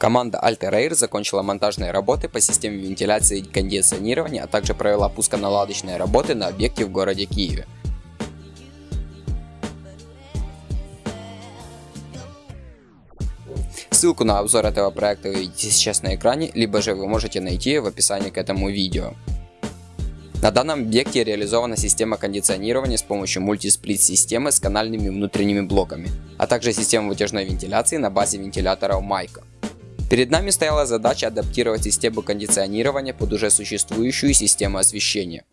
Команда Alter Air закончила монтажные работы по системе вентиляции и кондиционирования, а также провела пусконаладочные работы на объекте в городе Киеве. Ссылку на обзор этого проекта вы видите сейчас на экране, либо же вы можете найти в описании к этому видео. На данном объекте реализована система кондиционирования с помощью мультисплит системы с канальными внутренними блоками, а также система вытяжной вентиляции на базе вентилятора Майка. Перед нами стояла задача адаптировать систему кондиционирования под уже существующую систему освещения.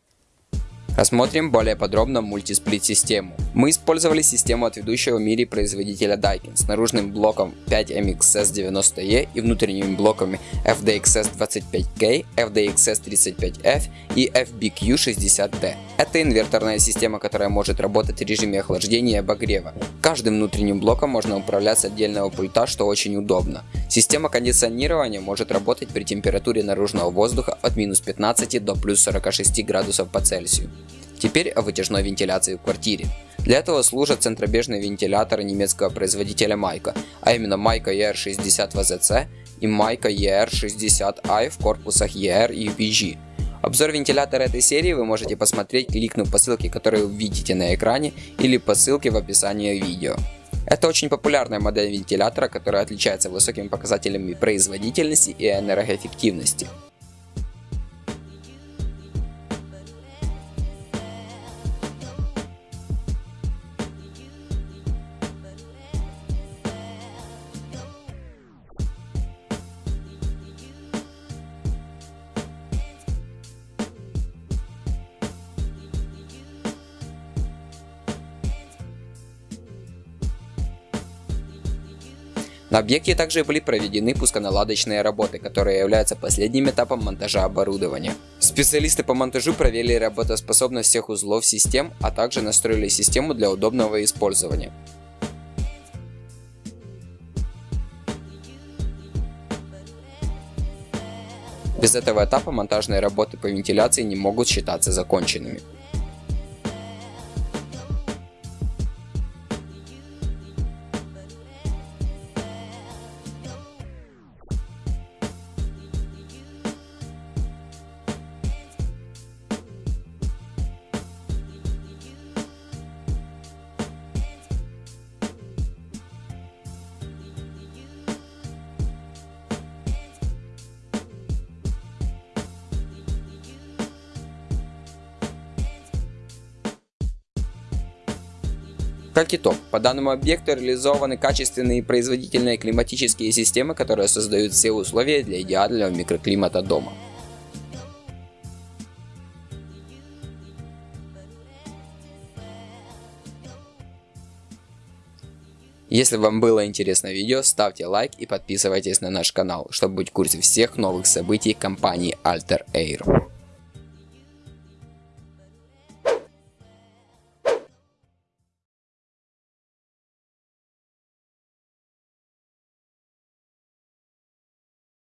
Рассмотрим более подробно мультисплит-систему. Мы использовали систему от ведущего в мире производителя Daikin с наружным блоком 5MXS90E и внутренними блоками FDXS25K, FDXS35F и FBQ60D. Это инверторная система, которая может работать в режиме охлаждения и обогрева. Каждым внутренним блоком можно управлять с отдельного пульта, что очень удобно. Система кондиционирования может работать при температуре наружного воздуха от минус 15 до плюс 46 градусов по Цельсию. Теперь о вытяжной вентиляции в квартире. Для этого служат центробежные вентиляторы немецкого производителя Майка, а именно Майка ER60 VZC и Майка ER60i в корпусах ER и UPG. Обзор вентилятора этой серии вы можете посмотреть, кликнув по ссылке, которую вы видите на экране, или по ссылке в описании видео. Это очень популярная модель вентилятора, которая отличается высокими показателями производительности и энергоэффективности. На объекте также были проведены пусконаладочные работы, которые являются последним этапом монтажа оборудования. Специалисты по монтажу проверили работоспособность всех узлов систем, а также настроили систему для удобного использования. Без этого этапа монтажные работы по вентиляции не могут считаться законченными. Как итог, по данному объекту реализованы качественные производительные климатические системы, которые создают все условия для идеального микроклимата дома. Если вам было интересно видео, ставьте лайк и подписывайтесь на наш канал, чтобы быть в курсе всех новых событий компании Alter Air.